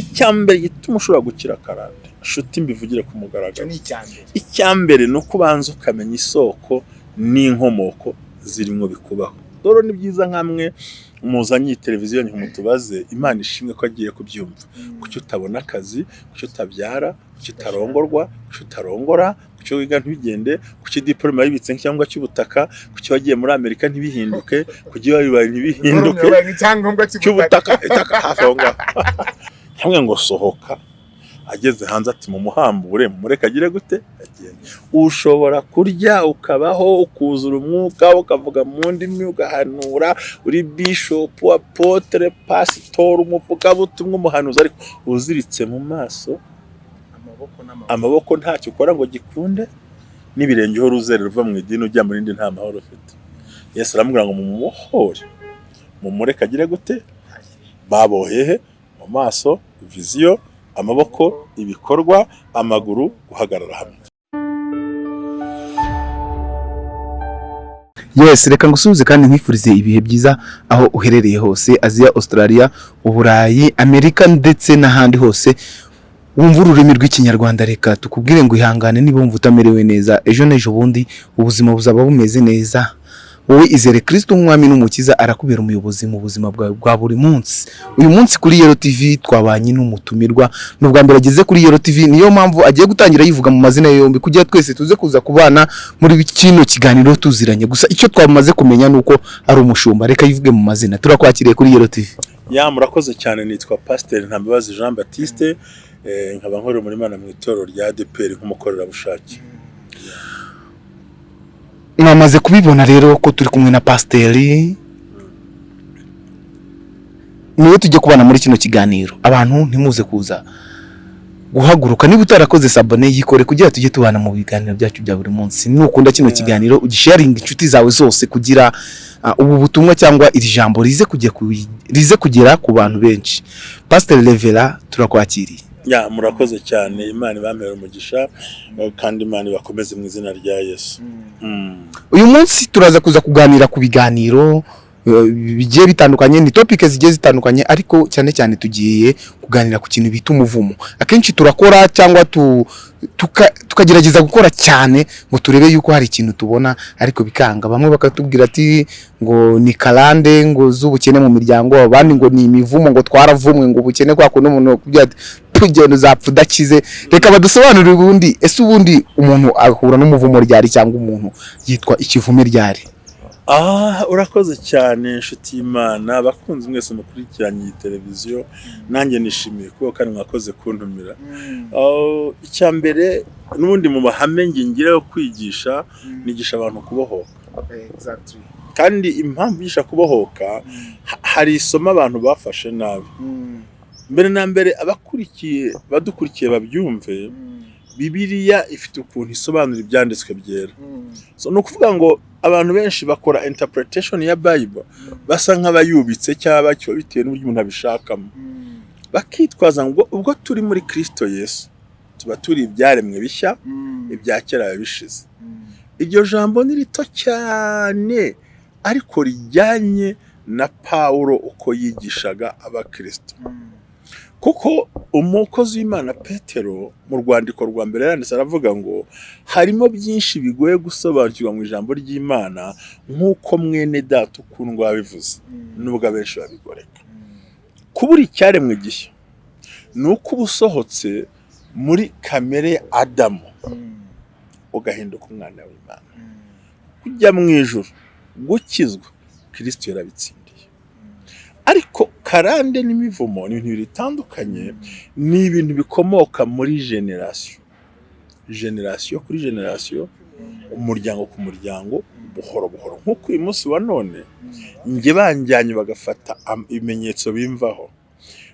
icya mbere gituma ushobora gukira karande nshuti mbivugire ku mugaragaro. Ni icya mbere. Ni uko ubanza ukamenya isoko n'inkomoko zirimo bikubaho. Rero ni byiza nk'amwe muzanye iyi televiziyo mutubaze imana ishimwe ko agiye kubyumva. Kuki utabona akazi kuki utabyara kuki utarongorwa kuki utarongora kuki wiga ntibigende kuki diporome yibitse cyangwa cy'ubutaka kuki wagiye muri amerika ntibihinduke kuki wabibaye ntibihinduke cy'ubutaka itaka hafi aho ngaho. hamwe ngo sohoka. Ageze hanze ati mu muhambure mureke agire gute? Agenda ushobora kurya ukabaho ukuzura umwuka ukavuga mu ndimi ugahanura uri bishopu apotere pasitori umuvugabutumwa umuhanuzi. Ariko uziritse mu maso amaboko ntacyo ukora ngo gikunde n'ibirenge uhora uzerera uva mu idini ujya mu rindi nta mahoro ufite. Yesu aramubwira ngo mumuhore mumureke agire gute? Babohehe mu maso viziyo amaboko ibikorwa amaguru guhagarara hamwe. Yes reka ngusuhuze kandi nkwifurize ibihe byiza aho uherereye hose aziya australia uburayi amerika ndetse n'ahandi hose. Wumva ururimi rw'ikinyarwanda reka tukubwire ngo ihangane niba wumva utamerewe neza. Ejo n'ejo bundi ubuzima buzaba bumeze neza. Wowe izere kirisito nk'umwami n'umukiza arakubera umuyobozi mu buzima bwawe bwa buri munsi. Uyu munsi kuri yero tv twabanye n'umutumirwa ni ubwa mbere ageze kuri yero tv niyo mpamvu agiye gutangira yivuga mu mazina yombi kugira twese tuze kuza kubana muri kino kiganiro tuziranye. Gusa icyo twamaze kumenya ni uko ari umushumba. Reka yivuge mu mazina. Turakwakiriye kuri yero tv ya murakoze cyane nitwa pasiteri ntambabazi jean batiste eh, nkaba nkorera muri Imana mu itorero rya adeperi nk'umukorerabushake. Mwamaze kubibona rero ko turi kumwe na pasiteri. Niwe tujya kubana muri kino kiganiro. Abantu ntimuze kuza guhaguruka. Niba utarakoze sabone yikore kugira tujye tubana mu biganiro byacu bya buri munsi. Nukunda kino kiganiro ugisharinga inshuti zawe zose kugira ah, ubu butumwa cyangwa iri jambo rize kugera ku bantu benshi. Pasiteri revera turakwakiriye. Ya murakoze cyane. Imana ibamere umugisha eh, kandi imana ibakomeze mu izina rya yesu. Mm. uyu munsi turaza kuza kuganira ku biganiro bigiye bitandukanye ni topike zigiye zitandukanye ariko cyane cyane tugiye kuganira ku kintu bita umuvumo. Akenshi turakora cyangwa tu, tuka, tukagerageza gukora cyane ngo turebe yuko hari ikintu tubona ariko bikanga. Bamwe bakatubwira ati ngo ni karande ngo z'ubukene mu miryango abandi ngo ni imivumo ngo twaravumwe ngo ubukene kwa kundi umuntu yakubwira ati tugenda uzapfa udakize. Reka badusobanurire ubundi ese ubundi umuntu ahura n'umuvumo ryari cyangwa umuntu yitwa ikivume ryari? Urakoze cyane inshuti y'imana abakunzi mwese mukurikiranye iyi televiziyo nanjye nishimiye kuba kandi mwakoze kuntumira. Ah, icya mbere n'ubundi mu mahame ngingira yo kwigisha nigisha abantu kubohoka. Exactly. kandi impamvu yigisha kubohoka ha- hari isomo abantu bafashe nabi. Mm. mbere na mbere abakurikiye badukurikiye babyumve Mm. bibiliya ifite ukuntu isobanura ibyanditswe byera. Mm. so, ni ukuvuga ngo abantu benshi bakora interpretation ya bible basa nk'abayubitse cyangwa bacyo bitewe n'uburyo umuntu abishakamo Mm. bakitwaza ngo ubwo turi muri kristo yesu tuba turi ibyaremwe bishya Mm. ibya kera bishize Mm. iryo jambo ni rito cyane ariko rijyanye na pawulo uko yigishaga abakristo kuko umukozi w'imana petero mu rwandiko rwa mbere yanditse aravuga ngo harimo byinshi bigoye gusobanukirwa mu ijambo ry'imana nk'uko mwene data ukundwa wabivuze Mm. nubwo abenshi babigoreka kubura icyaremwe gishya ni uko uba usohotse muri kamere ya adamu Mm. ugahinduka umwana w'imana Mm. kujya mu ijuru gukizwa kirisito yarabitsindiye ariko karande n'imivumo ni ibintu bitandukanye ni ibintu bikomoka muri generasiyo generasiyo kuri generasiyo umuryango ku muryango buhoro buhoro. Nk'uko uyu munsi wa none njye banjyanye bagafata ibimenyetso bimvaho.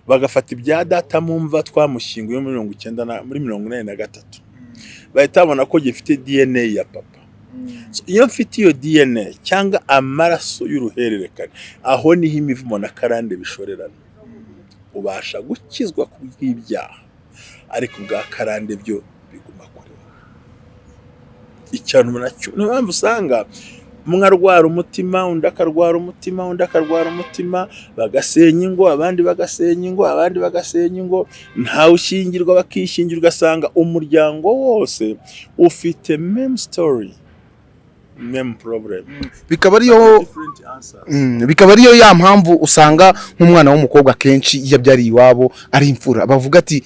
Bagafata ibya data mu mva twamushyinguye muri mirongo icyenda muri mirongo inani na gatatu. Bahita babona ko gifite dna ya papa. Iyo mfite iyo dna cyangwa amaraso y'uruhererekane aho ni ho imivumo na karande bishorerana. Ubasha gukizwa ku bw'ibyaha ariko ubwa karande byo biguma kuri wowe icyanu na cyo niyo mpamvu usanga umwe arwara umutima undi akarwara umutima undi akarwara umutima bagasenya ingo abandi bagasenya ingo abandi bagasenya ingo. Ntawe ushyingirwa bakishyingira ugasanga umuryango wose ufite meme problem bikaba ariyo Mm, bikaba ariyo ya mpamvu usanga nk'umwana w'umukobwa akenshi iyo abyariye iwabo ari imfura. Bavuga ati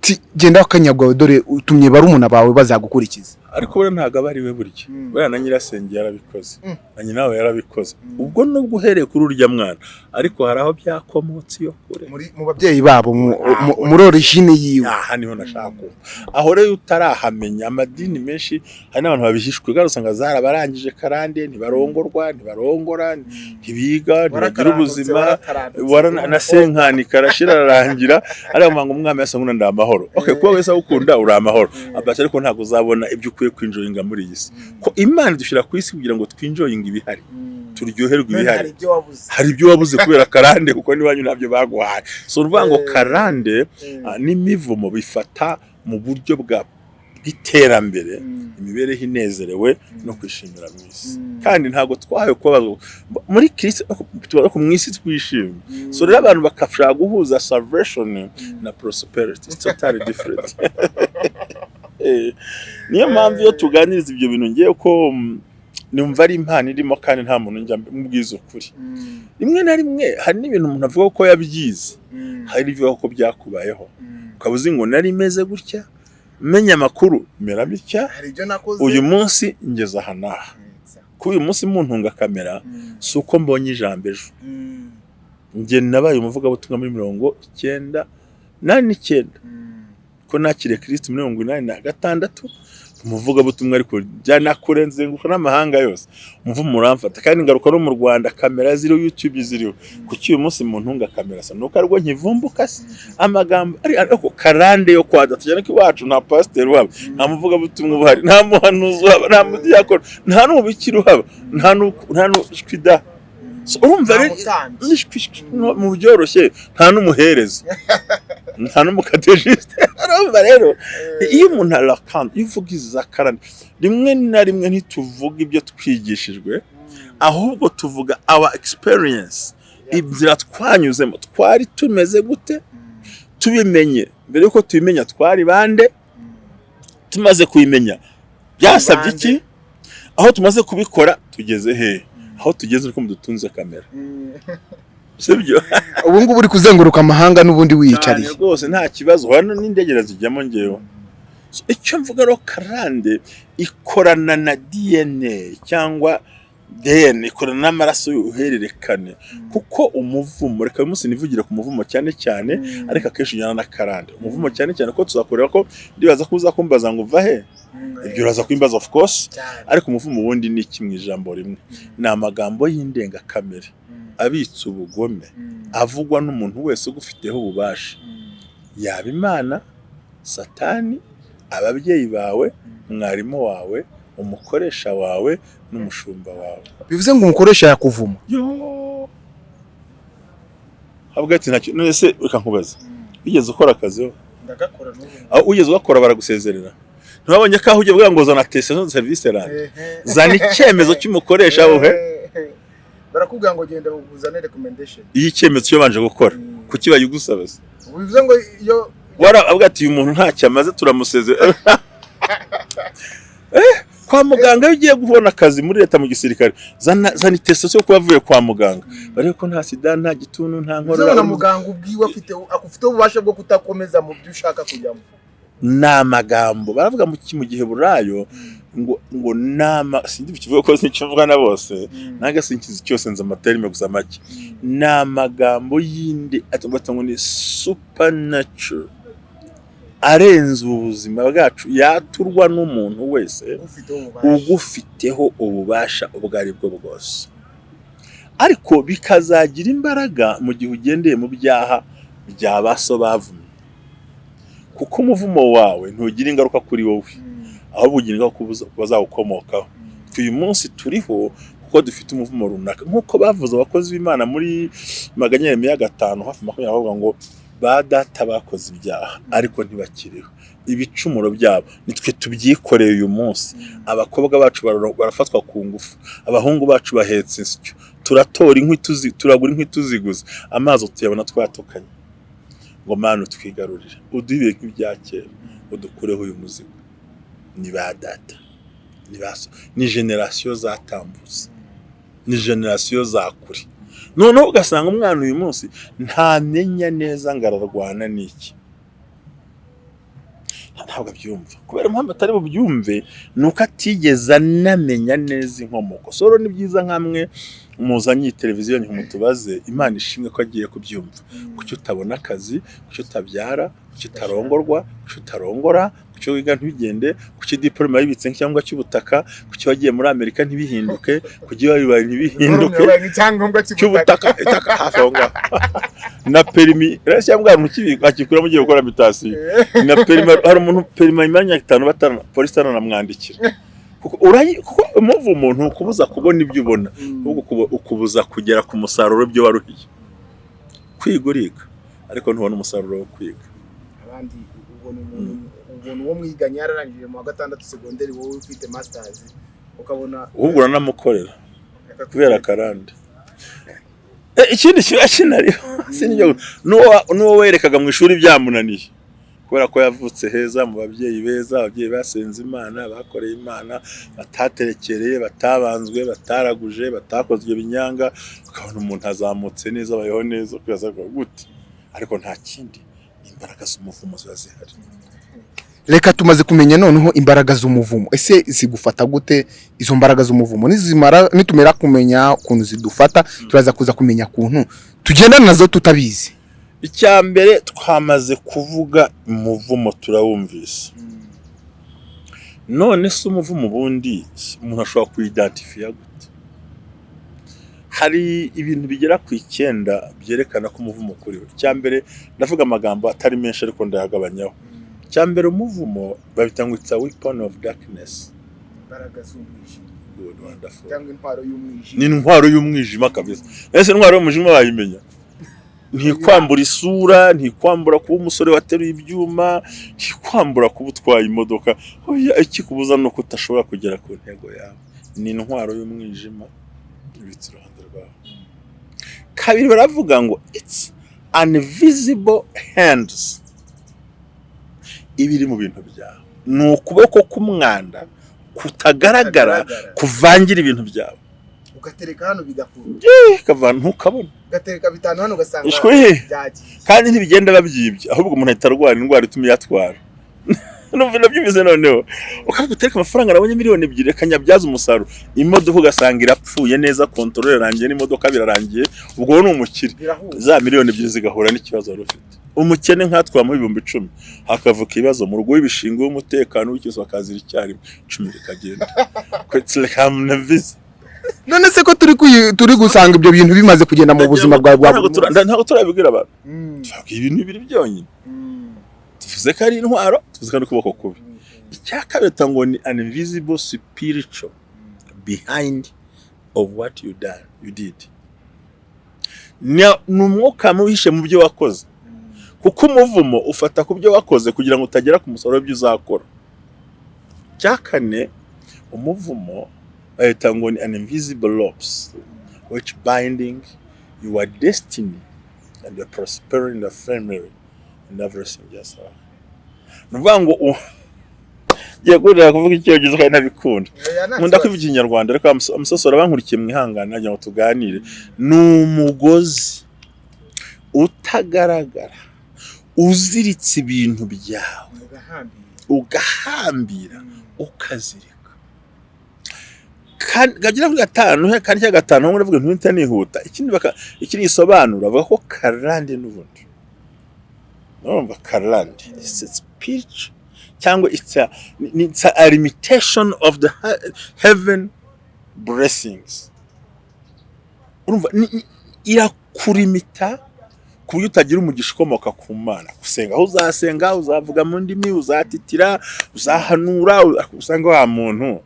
"Ti, genda wakanyagwawe dore utumye barumuna bawe bazagukurikiza. Ariko buriya ntabwo aba ari we burya. Mm. buriya na nyirasenge yarabikoze. Mm. na nyina we yarabikoze. Mm. ubwo nubwo uhereye kuri urya mwana ariko hari aho byakomotse iyo kure. Mu babyeyi babo Ah, mu- muri origine yiwe. Aha ni ho nashaka kumva aho rero utarahamenya amadini menshi hari n'abantu babihishwe kandi usanga zarabarangije karande ntibarongorwa ntibarongora ntibiga ntibagira ubuzima. na senkani karashira ararangira ariko ngo umwami yasa nk'una ndi amahoro. Okay kuba wese awukunda uri amahoro. Abasha ariko ntabwo uzabona ibyo ukwiye kwinjoyinga muri iyi si. Ko imana idushyira ku isi kugira ngo twinjoyinge ibihari. Turyoherwe ibihari. hari ibyo wabuze. Kubera karande kuko n'iwanyu ntabyo baguhaye so ni ukuvuga ngo karande ah, n'imivumo bifata mu buryo bwa bw'iterambere imibereho inezerewe no kwishimira mu isi. Kandi ntabwo twahawe kuba muri kirisi tuba ku mu isi twishimye so rero abantu bakashaka guhuza salvation na prosperity. It's totally different. Eh, niyo mpamvu iyo tuganiriza ibyo bintu ngewe ko mm, numva ari impano irimo kandi nta muntu njya mubwiza ukuri. Rimwe na rimwe hari n'ibintu umuntu avuga ko yabyize. Hari n'ibivuga ko byakubayeho ukaba uzi ngo nari meze gutya menya amakuru mera bitya uyu munsi ngeze aha n'aha. Ko uyu munsi muntunga kamera si uko mbonye ijambo ejo. Njye nabaye umuvugabutumwa muri mirongo icyenda nani n'icyenda. Ko nakiriye kirisiti muri mirongo inani na gatandatu umuvugabutumwa ariko byanakure nzenguruka n'amahanga yose. Umuvumo uramfata kandi ngaruka no mu rwanda kamera ziriho yutube ziriho. Kuki uyu munsi mu ntunga kamera sa nuko ari bwo nkivumbuka se. Amagambo ari ariko karande yo kwada tujyane ko iwacu nta pasiteri uhaba nta muvugabutumwa uhari nta muhanuzi uhaba nta mudiyakoni nta n'umubikira uhaba. Nta nta urumva rero mu byoroshye nta n'umuhereza nta n'umukatejisite urumva rero iyo umuntu arakanda iyo uvuga iza karande rimwe na rimwe ntituvuga ibyo twigishijwe ahubwo tuvuga our experience. Inzira twanyuzemo twari tumeze gute? Tubimenye. Mbere yuko tubimenya twari bande? Tumaze kubimenya. Byasabye iki? Aho tumaze kubikora tugeze hehe aho tugeze uko mudutunze kamera. sibyo? Ubu ngubu uri kuzenguruka amahanga n'ubundi wiyicariye. Rwose nta kibazo. Hano n'indege zijyamo ngewe icyo mvuga rero karande ikorana na DNA cyangwa DNA ikorana n'amaraso y'uruhererekane. Kuko umuvumo reka uyu munsi nivugire ku muvumo cyane cyane ariko akenshi ujyana na karande umuvumo cyane cyane ko tuzakorera ko ndibaza ko uza kumbaza ngo uva he? Ibyo uraza kumbaza of course. Ariko umuvumo ubundi ni mu ijambo rimwe. Ni amagambo y'indengakamere. Abitse ubugome avugwa n'umuntu wese ugufiteho ububasha. Yaba imana satani ababyeyi bawe mwarimu wawe umukoresha wawe n'umushumba wawe. Bivuze ngo umukoresha yakuvuma. Yo habwa ati ntacyo none se reka nkubaza wigeze ukora akazi ho? Ndagakora aho ugeze ugakora baragusezerera ntibabonye ko aho ugiye kuvuga ngo zana testation de service rande zana icyemezo cy'umukoresha wowe barakubwira ngo genda uzane recommendation. Icyemezo cyo banje gukora kuki bayigusaba se bivuze ngo iyo waravuga ati uyu muntu ntacyo amaze turamusezera Eh, kwa muganga iyo ugiye kubona akazi muri leta mu gisirikare zana itesitasiyo yo kuba avuye kwa muganga. Barebe ko nta sida nta gituntu nta nkorora. na muganga ubwiwe afite afiteho ububasha bwo kutakomeza mu byo ushaka kujyamo. Ni amagambo. Baravuga mu gihe burayo ngo ngo nama sindi bikivuga ko sikivuga na bose nange sinkizi cyose nzi amaterime gusa make. Ni amagambo y'indi atubata ngo ni supernatural. Arenze ubuzima bwacu yaturwa n'umuntu wese ugufiteho ububasha ubwo ari bwo bwose. Ariko bikazagira imbaraga mu gihe ugendeye mu byaha bya ba so bavumye. Kuko umuvumo wawe ntugira ingaruka kuri wowe. Ahubwo ku bazawukomokaho uyu munsi turiho kuko dufite umuvumo runaka. Nk'uko bavuze abakozi b'imana muri magana ya gatanu hafi makumyabiri bavuga ngo ba data bakoze ibyaha ariko ntibakiriho. Ibicumuro byabo nitwe tubyikoreye uyu munsi. Abakobwa bacu bara- barafatwa ku ngufu. Abahungu bacu bahetse insyo. Turatora inkwi tuzi- turagura inkwi tuziguze. Amazi tuyabona twatukanye ngo mana twigarurire uduhe nk'ibya kera. Udukureho uyu muzigo. Ni ba data ni generasiyo zatambutse ni generasiyo za kure. Noneho ugasanga umwana uyu munsi ntamenya neza ngo ararwana n'iki. Ntabwo abyumva. Kubera impamvu atari bubyumve ni uko atigeze anamenya neza inkomoko. Soro ni byiza nk'amwe muzanye televiziyo mutubaze imana ishimwe ko agiye kubyumva. Kuki utabona akazi kuki utabyara kuki utarongorwa kuki utarongora kuki wiga ntibigende kuki diporome yibitse nk'icyangwa cy'ubutaka kuki wagiye muri amerika ntibihinduke kuki wabibaye ntibihinduke cy'ubutaka. itaka hafi aho ngaho. Na perimi rero cyangwa ntukibika akikuramo ugiye gukora mitasiyo na perima hari umuntu perima imyanya itanu batana polisi itananamwandikira kuko umuvumo umuntu ukubuza kubona ibyo ubona. Ukubu- ukubuza kugera ku musaruro w'ibyo waruhiye kwiga uriga ariko ntubona umusaruro wo kwiga. Abandi ubona umuntu ubona uwo mwiganye yararangije mu wa gatandatu segonderi wowe ufite masitazi ukabona ahubwo uranamukorera kubera akarande Eh, ikindi kiba kinariho sinibyo n'uwo werekaga mu ishuri byamunaniye. Kubera ko yavutse heza mu babyeyi beza ababyeyi basenze imana bakoreye imana bataterekereye batabanzwe bataraguje batakozwe binyanga ukabona umuntu azamutse neza abayeho neza ngo gute. Ariko nta kindi imbaraga z'umuvumo ziba zihari. Reka tumaze kumenya noneho imbaraga z'umuvumo. Ese zigufata gute? Izo mbaraga z'umuvumo nizimara nitumera kumenya ukuntu zidufata turaza kuza kumenya ukuntu tugendana na zo tutabizi. Icya mbere twamaze kuvuga umuvumo turawumvise. None se umuvumo ubundi umuntu ashobora kuyidantifiya gute? Hari ibintu bigera ku icyenda byerekana ko umuvumo ukuriho icya mbere ndavuga amagambo atari menshi ariko ndayagabanyaho icya mbere umuvumo babita ngo it's a weapon of darkness. Ni intwaro y'umwijima. Kabisa. Ese intwaro y'umwijima wayimenya? Ntikwambura isura ntikwambura kuba umusore wateruye ibyuma ntikwambura kuba utwaye imodoka. Ikikubuza ni uko udashobora kugera ku ntego yawe. Ni intwaro y'umwijima ibitse iruhande rwawe. Kabiri baravuga ngo it's invisible hands. Iba iri mu bintu byawe. Ni ukuboko k'umwanda kutagaragara kuvangira ibintu byawe. Ugatereka hano bigakura ukavana ntukabona ugatereka bitanu hano ugasanga kandi ntibigenda babyibye ahubwo umuntu ahita arwara indwara ituma iyatwara numva nabyumvise noneho. Ukavuga utereka amafaranga nabonye miliyoni ebyiri reka nyabyaze umusaruro. Imodoka ugasanga irapfuye neza kontorore irangiye n'imodoka birarangiye ubwo ni umukire. Za miliyoni ebyiri zigahura n'ikibazo wari ufite. Umukene nkatwamuha ibihumbi icumi. Hakavuka ibibazo mu rugo w'ibishinga w'umutekano w'icyose bakazira icyarimwe. Icumi rikagenda kwetsilekamunavize none se ko turi turi gusanga ibyo bintu bimaze kugenda mu buzima bwawe bwa Ntabwo buri tura- munsi? ntabwo turabibwira abantu. Mm, tuvuga ibintu bibiri byonyine. Mm, tuvuze ko ari intwaro tuvuze ko ari ukuboko kubi icya kabiri ngo ni an invisible spiritual behind of what you done you did. Ni umwuka muhishe mu byo wakoze. Kuko umuvumo ufata ku byo wakoze kugira ngo utagera ku musaruro w'ibyo uzakora. Icya kane umuvumo bahita ngo ni an invisible ropes which binding your destiny and your prosperity in the family and everything so ni ukuvuga ngo u- ngiye kurira kuvuga icyongereza kandi ntabikunda. Nta nkunda kwivuga ikinyarwanda ariko amuso- amusosora bankurikiye mwihangane nagira ngo tuganire. Ni umugozi utagaragara uziritse ibintu byawe Ugahambira. ukazirika. Kagira kuri gatanu he? Kandi cya gatanu? Hamwe ndavuga ntuhita nihuta. Ikindi baka ikindi gisobanura bavuga ko karande n'ubundi. Urumva karande speech cyangwa it's a, ni- it's a limitation of the he- heaven blessings. Urumva irakurimita ku buryo utagira umugisha ukomoka ku mana. Gusenga aho uzasenga uzavuga mu ndimi uzatitira uzahanura usanga wa muntu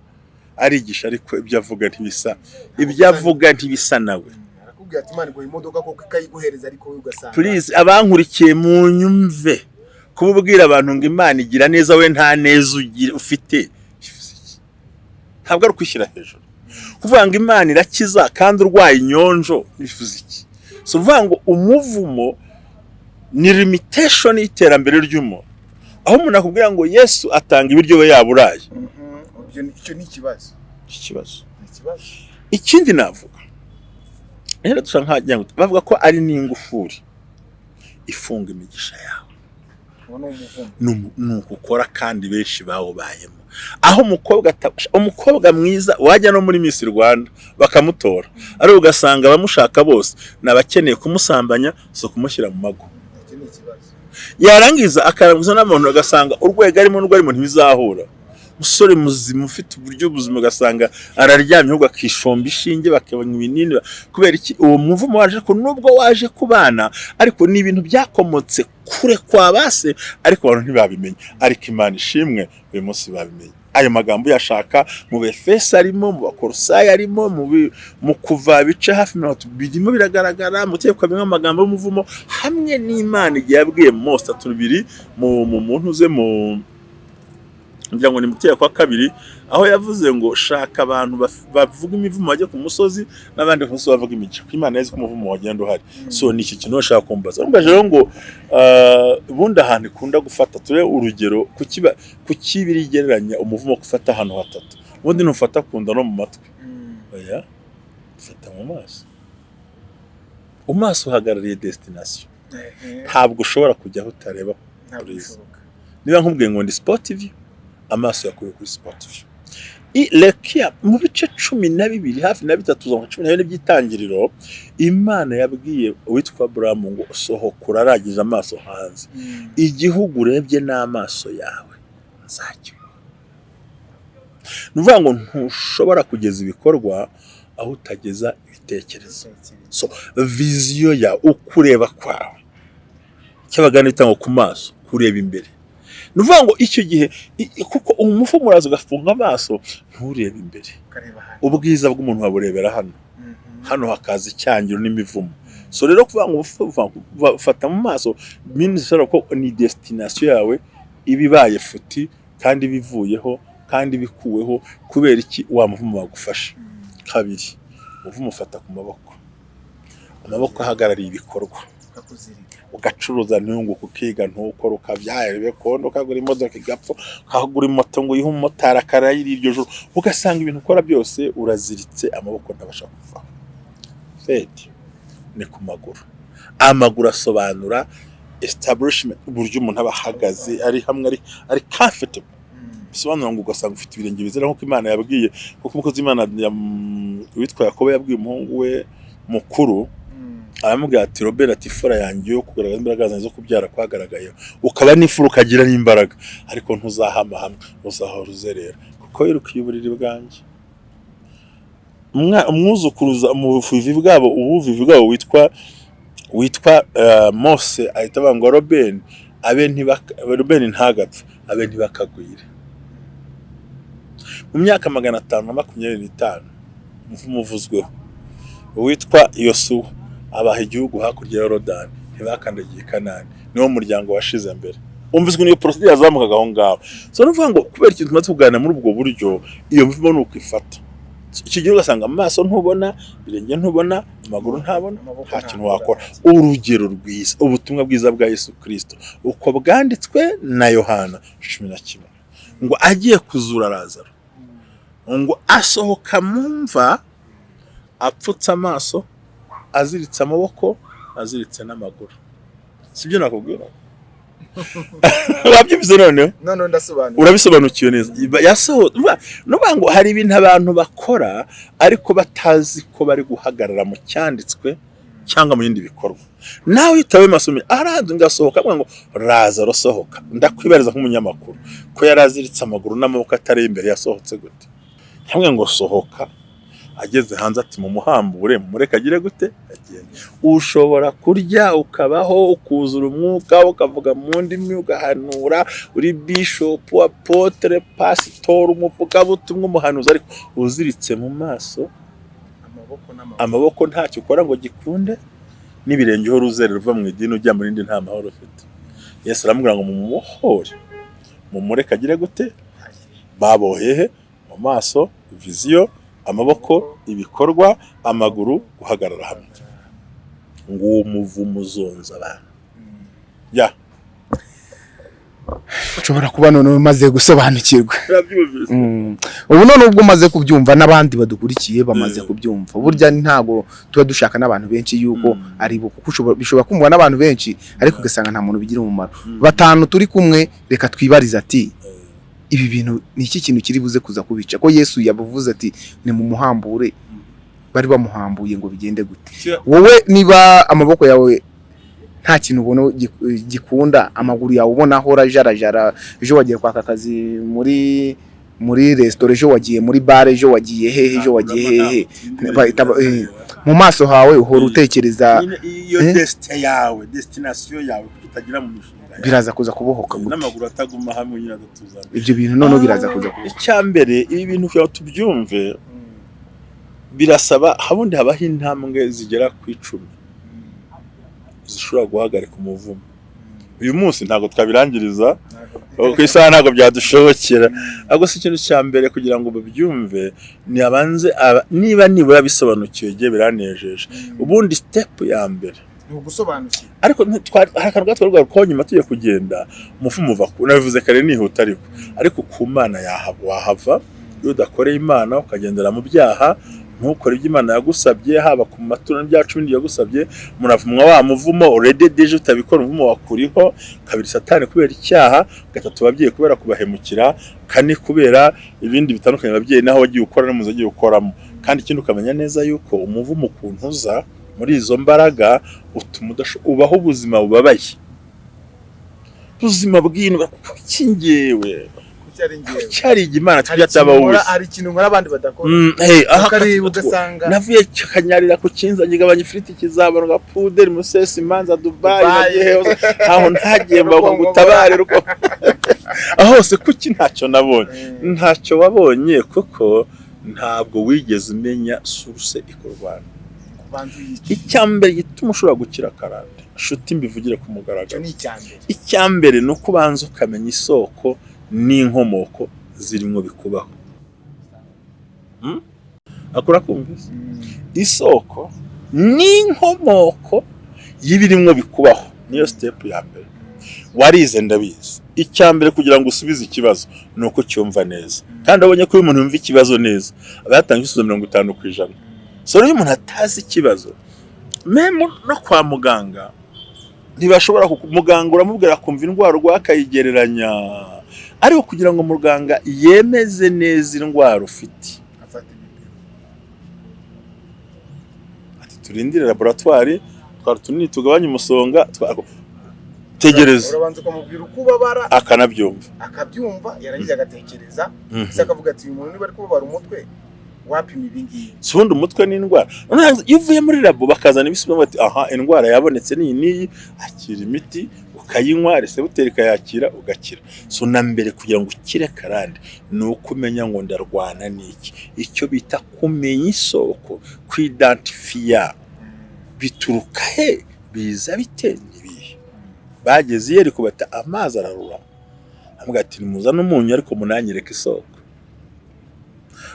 arigisha ariko ibyo avuga ntibisa ibyo avuga ntibisa nawe. Please abankurikiye mu nyumve kuba ubwira abantu ngo imana igira neza we nta neza ufite. Ntabwo ari ukwishyira hejuru. Kuvuga ngo imana irakiza kandi urwaye inyonjo bivuze iki? Si ukuvuga ngo umuvumo ni limitation y'iterambere ry'umuntu. Aho umuntu akubwira ngo yesu atanga ibiryo we yaburaye. Mhm. Ni- icyo ni ikibazo. Ikibazo. Ikindi navuga rero dusa nk'agira ngo bavuga ko ari n'ingufuri ifunga imigisha yawe. Uwo ni umuvumo ni umu- ni uko ukora kandi benshi bawubayemo aho umukobwa umukobwa mwiza wajya no muri Miss Rwanda bakamutora. Ariko ugasanga abamushaka bose ni abakeneye kumusambanya si ukumushyira mu mago. Yarangiza akaranguza n'abantu agasanga urwego arimo n'urwo arimo ntibizahura umusore muzima ufite uburyo buzima ugasanga araryamye ahubwo akishomba ishinge bakabona ibinini. Kubera iki? Uwo muvumo waje ko nubwo waje ku bana ariko ni ibintu byakomotse kure kwa base ariko abantu ntibabimenya ariko imana ishimwe uyu munsi babimenye. Ayo magambo uyashaka mu befesi arimo mu bakorosayi arimo mu kuva bice hafi mirongo itatu birimo biragaragara mu tegeko bimwe amagambo y'umuvumo hamwe n'imana igihe yabwiye mose mu mu muntu uze mu ngira ngo ni mu tegeko wa kabiri aho yavuze ngo shaka abantu bavuga imivumo bajya ku musozi n'abandi ku musozi bavuga imigisha. Ko imana yazi ko umuvumo wagenda uhari. So ni iki kintu bashaka kumbaza? Urumvaje rero ngo ah, ubundi ahantu ikunda gufata turebe urugero ku ku kibiri igereranya umuvumo gufata ahantu hatatu. Ubundi ntufata ku nda no mu matwi. Oya ufata mu maso. Mu maso uhagarariye destination. Ntabwo ushobora kujya aho utareba niba nkubwiye ngo ndi view amaso yakuye kuri I- lekia mu bice cumi na bibiri hafi na bitatu za cumi na bine by'itangiriro imana yabwiye uwitwa buramu ngo sohoka uraragije amaso hanze. Igihugu urebye n'amaso yawe nzakiguha ni ukuvuga ngo ntushobora kugeza ibikorwa aho utageza ibitekerezo. So viziyo yawe ukureba kwawe. Cyabaga n'itangwa ku maso kureba imbere. Ni ukuvuga ngo icyo gihe kuko umufumu uraza ugafunga amaso nturebe imbere. Ubwiza bw'umuntu waburebera hano. Mhm. hano hakaza icyangiro n'imivumo. So rero kuvuga ngo ufa- ufa- ufata mu maso minisitiri ko ni destination yawe iba ibaye futi kandi bivuyeho kandi bikuweho kubera iki? Wa muvumo wagufasha kabiri umuvumo ufata ku maboko. Amaboko ahagarariye ibikorwa. Ugacuruza ntunguka ukiga ntukore ukabyaye kondo ukagura imodoka igapfa ukagura moto ngo uyihe umumotari akarayira iryo joro ugasanga ibintu ukora byose uraziritse amaboko ntabasha kuvaho fedi ni ku maguru. Amaguru asobanura establishment uburyo umuntu aba ahagaze ari hamwe ari ari comfortable. Bisobanura ngo ugasanga ufite ibirenge bizera nk'uko imana yabwiye kuko umukozi w'imana yam- witwa yakobo yabwiye umuhungu we mukuru aramubwira ati robert ati ifura yanjye yo kugaragaza imbaraga zanjye zo kubyara kwagaragayeho. Ukaba n'ifura ukagira n'imbaraga. Ariko ntuzahama hamwe uzahora uzerera. Kuko wirukiye uburiri bwanjye. Umwuzukuruza mu buvivi bwabo ubuvivi bwabo witwa witwa eh, mose ahita avuga ngo robeni robeni ntagapfe abe ntibakagwire. Mu myaka magana atanu na makumyabiri n'itanu umuvumo uvuzweho uwitwa yosuwa. Abaha igihugu hakurya ya yorodani ntibakandagiye kanani niwo muryango washize mbere. Umvizwe niyo porosidi yazamukaga aho ngaho. So ni ukuvuga ngo kubera ikintu tumaze kuganira muri ubwo buryo iyo mvumo ni uko ifata icyo gihe ugasanga amaso ntubona ibirenge ntubona amaguru ntabona nta kintu wakora. Urugero rwiza ubutumwa bwiza bwa yesu kirisito uko bwanditswe na yohana cumi na kimwe. Ngo agiye kuzura razaro ngo asohoka mu mva apfutse amaso aziritse amaboko aziritse n'amaguru. Sibyo nakubwira wabyumvise noneho? Urabisobanukiwe neza. Yasohotse. Ngo hari ibintu abantu bakora ariko batazi ko bari guhagarara mu cyanditswe cyangwa mu bindi bikorwa. Nawe utabe masomo araza ngasohoka avuga ngo raza rosohoka ndakwibariza nk'umunyamakuru ko yari aziritse amaguru n'amaboko atari imbere yasohotse gute? Hamwe ngo sohoka. Ageze hanze ati mu muhambure mureke agire gute ushobora kurya ukabaho ukuzura umwuka ukavuga mu ndimi ugahanura uri bishopu apotere pasitori umuvugabutumwa umuhanuzi. Ariko uziritse mu maso amaboko ntacyo ukora ngo gikunde? N'ibirenge uhora uzerera uva mu idini ujya mu rindi nta mahoro ufite. Yesu aramubwira ngo mumubohore mumureke agire gute babohehe mu maso viziyo amaboko ibikorwa amaguru guhagarara hamwe ngo uwo muvumo uzonza abantu ya ushobora kuba none umaze gusobanukirwa Mm. ubu none ubwo umaze kubyumva n'abandi badukurikiye bamaze Mm. kubyumva burya ntabwo tuba dushaka n'abantu benshi yuko Mm. ari bo kuko bishobora kumvwa n'abantu benshi ariko ugasanga nta muntu bigira umumaro Mm. batanu turi kumwe reka twibarize ati ibi bintu ni iki kintu kiri buze kuza kubica? Ko yesu yabuvuze ati ni mu muhambure bari bamuhambuye ngo bigende gute? Wowe niba amaboko yawe nta kintu ubona gi- gikunda amaguru yawe ubona ahora ajarajara ejo wagiye kwaka akazi muri muri resitora ejo wagiye muri bare ejo wagiye hehe ejo wagiye hehe eh, mu maso hawe uhora utekereza iyo Eh? desite yawe destinasiyo yawe kuko utagira mu mishinga biraza kuza kubohoka gute? N'amaguru ataguma hamwe nyine adatuzana ibyo bintu noneho biraza kuza kubohoka. icya mbere ibi bintu kugira ngo tubyumve birasaba habundi habaho intambwe zigera ku icumi zishobora guhagarika umuvumo. Uyu munsi ntabwo twabirangiriza ku isaha ntabwo byadushobokera. Ahubwo si ikintu cya mbere kugira ngo babyumve ni abanze aba- niba nibura bisobanukiwe igihe biranejeje. Ubundi sitepu ya mbere ni ugusobanukirwa ariko hari akantu gato rwari ko nyuma tugiye kugenda umuvumo uva ku nabivuze kare nihuta ariko. Ariko ku mana wahava iyo udakoreye imana ukagendera mu byaha ntukore ibyo imana yagusabye haba ku maturo n'ibya cumi yagusabye muravumwa wa muvumo urede deje utabikora umuvumo wakuriho kabiri satani kubera icyaha gatatu ababyeyi kubera kubahemukira kane kubera ibindi bitandukanye ababyeyi naho wagiye ukora no muzo wagiye ukoramo kandi ikindi ukamenya neza yuko umuvumo ukuntu uza muri izo mbaraga utuma ubaho ubuzima bubabaye. Ubuzima bw'indwa kuki njyewe? Kuki hari tujya ikintu ataba nkora wese hari ikintu nkora abandi badakora. Mm, ukareba ugasanga navuye kanyarira ku kinza ngigabanya ifiriti kizabonwa puderi musesi imanza dubayi ntaho ntagiye mba ngo Rukongo gutabare ruko aho hose kuki ntacyo nabonye? Ntacyo wabonye kuko ntabwo wigeze umenya suruse ikurwanya icya mbere gituma ushobora gukira karande nshuti mbivugire ku mugaragaro. Icya mbere. Ni uko ubanza ukamenya isoko n'inkomoko zirimo bikubaho. Hmm? akora kumvise? Isoko n'inkomoko y'ibirimo bikubaho. Niyo sitepu ya mbere. Warize ndabizi. Icya mbere kugira ngo usubize ikibazo ni uko cyumva neza. Kandi abonye ko iyo umuntu yumva ikibazo neza aba yatanga ibisubizo mirongo itanu ku ijana. So rero iyo umuntu atazi ikibazo. Memu no kwa muganga ntibashobora muganga uramubwira akumva indwara urwaye akayigereranya ariko kugira ngo muganga yemeze neza indwara ufite. Turindire laboratwari twari tunini tugabanye umusonga tegereza urabanza ukamubwira uko ubabara akanabyumva. akabyumva yarangiza agatekereza. Mhm. ese akavuga ati uyu muntu niba ari kubabara umutwe wapima ibi ngibi. Si ubundi umutwe ni indwara. Iyo uvuye muri labo bakazana ibisubizo bati aha indwara yabonetse n'iyi n'iyi. Akira imiti ukayinywa resebuteri ikayakira ugakira. So na mbere kugira ngo ukire karande ni uko umenya ngo ndarwana n'iki icyo bita kumenya isoko kwidantifiya bituruka he? Biza bite? N'ibihe bageze iyo ariko bata amazi ararura. Avuga ati nimuzane umunyu ariko munanyereke isoko.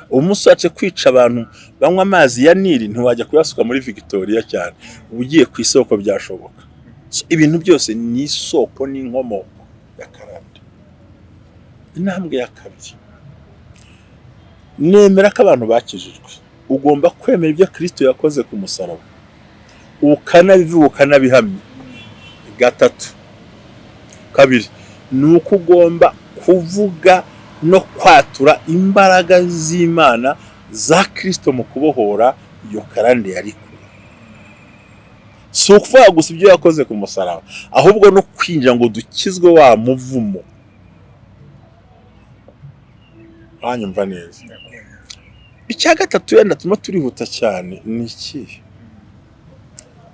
Ubu musatse kwica abantu banywa amazi ya nili ntiwajya kuyasuka muri victoria cyane. Uba ugiye ku isoko byashoboka. Ibintu byose ni isoko n'inkomoko ya karande. Intambwe ya kabiri. Nemera ko abantu bakijijwe. Ugomba kwemera ibyo kirisito yakoze ku musaraba. Ukanabivuga ukanabihamya. Gatatu. Kabiri. Ni uko ugomba kuvuga no kwatura imbaraga z'imana za kirisito mu kubohora iyo karande yari kure si ukuvuga gusa ibyo yakoze ku musaraba ahubwo no kwinjira ngo dukizwe wa muvumo. Wanyumva neza. Icya gatatu wenda tuma turihuta cyane ni ikihe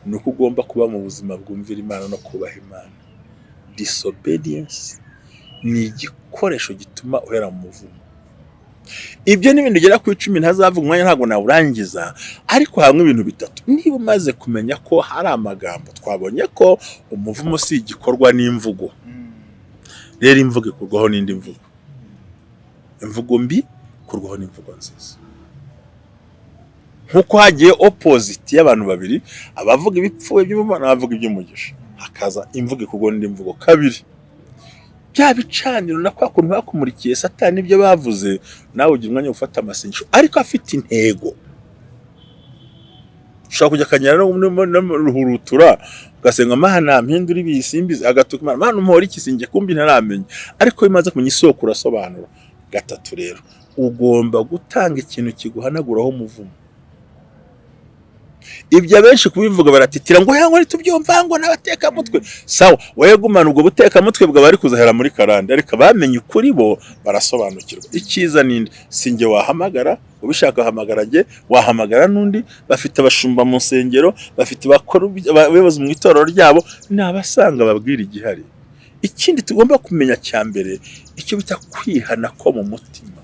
ni uko ugomba kuba mu buzima bwumvira imana no kubaha imana. Disobedience ni igikoresho gituma uhera mu muvumo. Ibyo ni ibintu bigera ku icumi ntazavuga umwanya ntabwo nawurangiza ariko hamwe ibintu bitatu. Niba umaze kumenya ko hari amagambo twabonye ko umuvumo si igikorwa n'imvugo. Rero imvugo ikurwaho n'indi mvugo. Imvugo mbi ikurwaho n'imvugo nziza. Nk'uko hagiye opposite y'abantu babiri abavuga ibipfuye by'umumana n'abavuga iby'umugisha. Hakaza imvugo ikurwaho n'indi mvugo kabiri. Bya bicaniro na kwa kuntu bakumurikiye satani ibyo bavuze nawe ugira umwanya wo gufata amasengesho. Ariko afite intego. Ushobora kujya akanyara n'uruhurutura ugasenga mana mpindura ibisimbizi agatuka imana. Mana umuhora iki sinjye kumbi ntaramenya. Ariko iyo umaze kumenya isoko urasobanura. Gatatu rero ugomba gutanga ikintu kiguhanaguraho umuvumo. Ibyo abenshi kubivuga baratitira ngo yango ntitubyumva ngo n'abatekamutwe. Sawa wowe gumana ubwo butekamutwe bwawe bari kuzahera muri karande ariko abamenye ukuri bo barasobanukirwa. Icyiza ninde si njye wahamagara ubishaka wahamagara njye wahamagara n'undi bafite abashumba mu nsengero bafite abayobozi mu itorero ryabo ni abasanga babwira igihari. Ikindi tugomba kumenya cya mbere icyo bita kwihana ko mu mutima.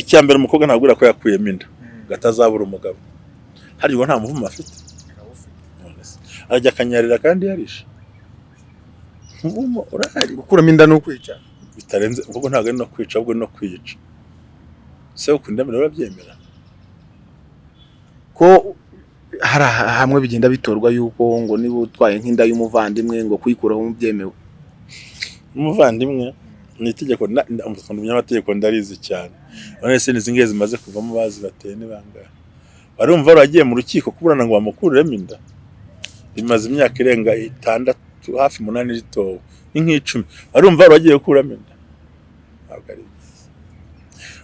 Icya mbere umukobwa ntabwo ko yakuyemo inda ngo atazabura umugabo. Hariya nta muvumo afite. Arajya akanyarira kandi yarishe. Umuvumo urahari. Gukuramo inda ni ukwica. Bitarenze ahubwo ntabwo ari no kwica ahubwo ni no kwiyica se ukunda mbere urabyemera? Ko hari hamwe bigenda bitorwa yuko ngo niba utwaye nk'inda y'umuvandimwe ngo kuyikuraho byemewe umuvandimwe ni itegeko by'amategeko ndarizi cyane. None se izi ngizi zimaze kuvamo bazi bateye ni bangahe? Barumva waragiye mu rukiko kuburana ngo bamukuriremo inda. Bimaze imyaka irenga itandatu hafi umunani ritowe ni nk'icumi. Barumva waragiye gukuramo inda. Ntabwo ari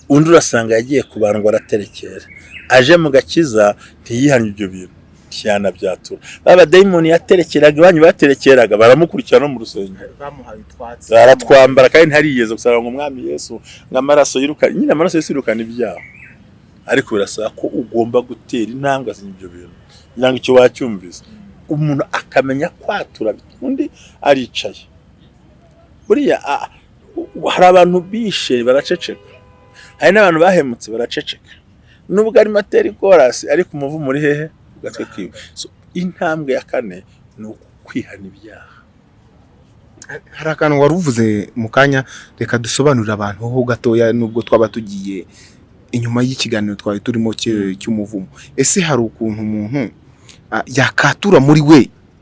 undi urasanga yagiye kubandwa araterekera. Aje mu gakiza ntiyihanye ibyo bintu. Ntiyanabyatura baba dayimoni yaterekeraga iwanyu baterekeraga baramukurikirana no mu rusengero baratwambara kandi ntariyeze gusa ngo umwami yesu ngo amaraso yirukane nyine amaraso yirukana ibyaha ariko birasaba ko ugomba gutera intambwe asinya ibyo bintu. Kugira ngo icyo wacyumvise. Umuntu akamenya kwatura undi aricaye. Buriya hari abantu bishe baraceceka. Hari n'abantu bahemutse baraceceka. Nubwo arimo atera ikorasi ariko umuvumo uri hehe? Ku gatwe kiwe intambwe ya kane ni ukwihana ibyaha. Hari akantu wari uvuze mu kanya reka dusobanurire abantu ho gatoya nubwo twaba tugiye inyuma y'ikiganiro twari turimo cy'umuvumo. Ese hari ukuntu umuntu yakatura muri we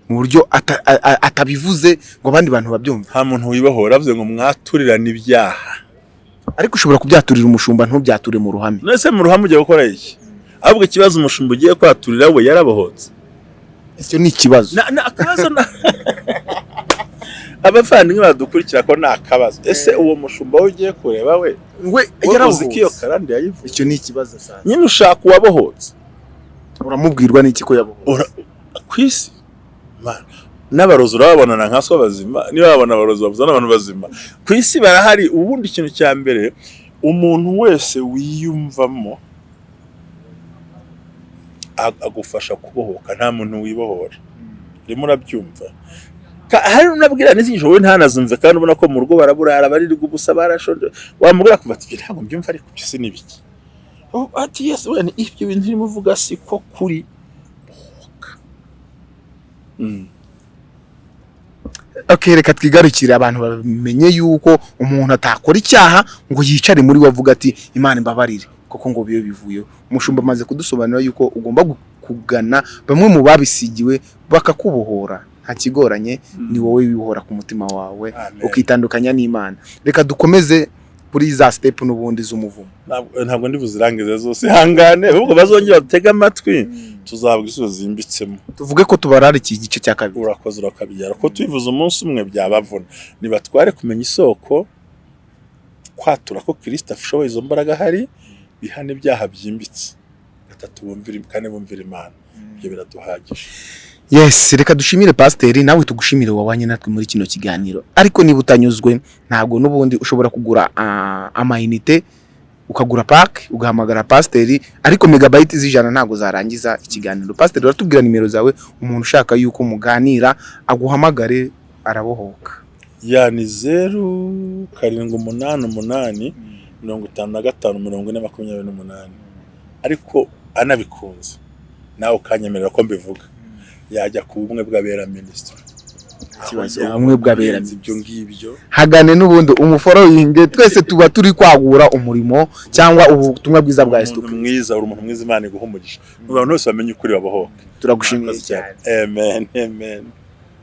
mu buryo atabivuze ngo abandi bantu babyumve? Nta muntu wibohora avuze ngo mwaturirane ibyaha. Ariko ushobora kubyaturira umushumba ntubyature mu ruhame. None se mu ruhame ugiye gukora iki? Ahubwo ikibazo umushumba ugiye kwaturira we yarabohotse icyo ni ikibazo. Abavandimwe badukurikira ko ni akabazo. Ese uwo mushumba we ugiye kureba we? We yarabuze ko iyo karande yayivuze? icyo ni ikibazo sasa nyine ushaka uwabohotse. Uramubwirwa n'iki ko yabohotse? Ku isi. N'abarozi urababonana nka so bazima. Niba babona abarozi bavuza n'abantu bazima. Ku isi barahari. Ubundi ikintu cya mbere umuntu wese wiyumvamo ag- agufasha kubohoka. Nta muntu wibohora. Urimo urabyumva. Hari unabwira n'izindi wowe ntanazumve kandi ubona ko mu rugo baraburara baririrwa ubusa barashonje. Wamubwira kuva ati "Ibyo ntabwo mbyumva ariko ibyo si n'ibiki. Ati yes wene ibyo bintu urimo uvuga si ko kuri. Mm. okay, reka twigarukire abantu bamenye yuko umuntu atakora icyaha ngo yicare muri we avuga ati imana imbabarire. Kuko ngo bibe bivuyeho. Umushumba amaze kudusobanurira yuko ugomba kugana bamwe mu babisigiwe bakakubohora. Nta kigoranye ni wowe wibohora ku mutima wawe ukitandukanya n'imana. Reka dukomeze kuri za step n'ubundi z'umuvumo. Ntabwo- ntabwo ndi buzirangize zose. Ihangane ahubwo bazongera batege amatwi tuzahabwa ibisubizo zimbitsemo tuvuge ko tubararikiye igice cya kabiri. Urakoze urakabigera ko tubivuze umunsi umwe byabavuna. Nibatware kumenya isoko kwatura ko kirisita ashoboye izo mbaraga ahari bihana ibyaha byimbitse. Gatatu bumvira kane bumvira imana. Ibyo biraduhagije. Yes reka dushimire pasiteri nawe tugushimire wabanye natwe muri kino kiganiro. Ariko niba utanyuzwe ntabwo n'ubundi ushobora kugura ah, amayinite ukagura pake ugahamagara pasiteri ariko megabayiti z'ijana ntabwo zarangiza ikiganiro. Pasiteri uratubwira nimero zawe umuntu ushaka yuko muganira aguhamagare arabohoka. Ya ni zeru karindwi umunani umunani mirongo itanu na gatanu mirongo ine makumyabiri n'umunani. Ariko anabikunze nawe ukanyemerera ko mbivuga. Yajya ku bumwe bw'abera minisitiri. Ikibazo, ubumwe bw'abera ibyo ngibyo. Hagane n'ubundi umuforoyinge twese tuba turi kwagura umurimo cyangwa ubutumwa bwiza bwa umuntu mwiza uri umuntu mwiza imana iguha umugisha. Abantu bose bamenye ukuri babohoke. Turagushimiye cyane. amen. Amen.